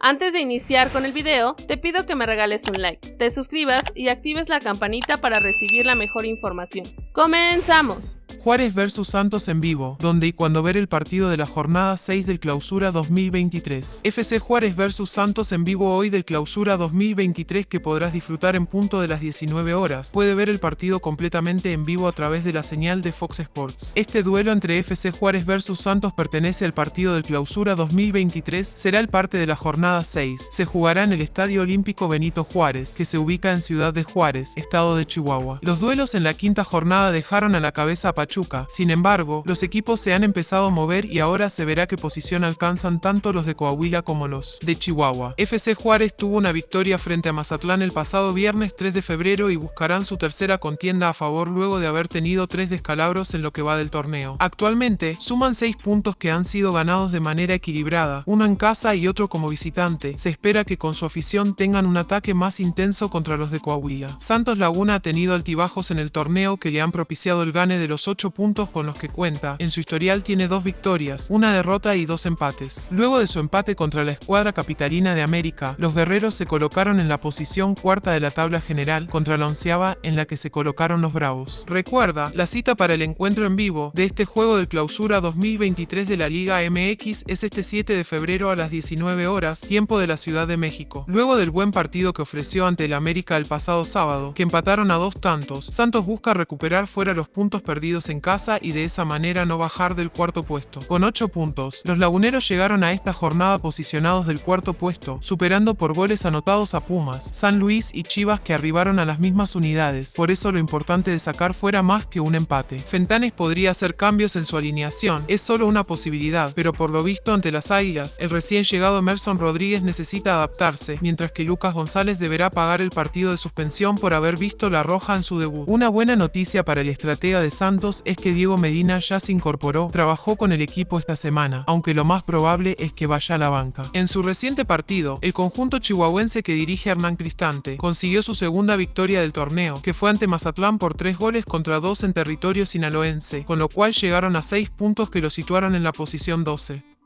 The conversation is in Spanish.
Antes de iniciar con el video, te pido que me regales un like, te suscribas y actives la campanita para recibir la mejor información. ¡Comenzamos! Juárez vs Santos en vivo, donde y cuando ver el partido de la jornada 6 del Clausura 2023. FC Juárez vs Santos en vivo hoy del Clausura 2023 que podrás disfrutar en punto de las 19 horas. Puede ver el partido completamente en vivo a través de la señal de Fox Sports. Este duelo entre FC Juárez vs Santos pertenece al partido del Clausura 2023, será el parte de la jornada 6. Se jugará en el Estadio Olímpico Benito Juárez, que se ubica en Ciudad de Juárez, estado de Chihuahua. Los duelos en la quinta jornada dejaron a la cabeza a sin embargo, los equipos se han empezado a mover y ahora se verá qué posición alcanzan tanto los de Coahuila como los de Chihuahua. FC Juárez tuvo una victoria frente a Mazatlán el pasado viernes 3 de febrero y buscarán su tercera contienda a favor luego de haber tenido tres descalabros en lo que va del torneo. Actualmente, suman seis puntos que han sido ganados de manera equilibrada, uno en casa y otro como visitante. Se espera que con su afición tengan un ataque más intenso contra los de Coahuila. Santos Laguna ha tenido altibajos en el torneo que le han propiciado el gane de los ocho puntos con los que cuenta. En su historial tiene dos victorias, una derrota y dos empates. Luego de su empate contra la escuadra capitalina de América, los guerreros se colocaron en la posición cuarta de la tabla general contra la onceava en la que se colocaron los bravos. Recuerda, la cita para el encuentro en vivo de este juego de clausura 2023 de la Liga MX es este 7 de febrero a las 19 horas, tiempo de la Ciudad de México. Luego del buen partido que ofreció ante el América el pasado sábado, que empataron a dos tantos, Santos busca recuperar fuera los puntos perdidos en casa y de esa manera no bajar del cuarto puesto. Con 8 puntos, los laguneros llegaron a esta jornada posicionados del cuarto puesto, superando por goles anotados a Pumas, San Luis y Chivas que arribaron a las mismas unidades, por eso lo importante de sacar fuera más que un empate. Fentanes podría hacer cambios en su alineación, es solo una posibilidad, pero por lo visto ante las Águilas, el recién llegado Emerson Rodríguez necesita adaptarse, mientras que Lucas González deberá pagar el partido de suspensión por haber visto la roja en su debut. Una buena noticia para el estratega de Santos es que Diego Medina ya se incorporó, trabajó con el equipo esta semana, aunque lo más probable es que vaya a la banca. En su reciente partido, el conjunto chihuahuense que dirige Hernán Cristante consiguió su segunda victoria del torneo, que fue ante Mazatlán por tres goles contra dos en territorio sinaloense, con lo cual llegaron a seis puntos que lo situaron en la posición 12.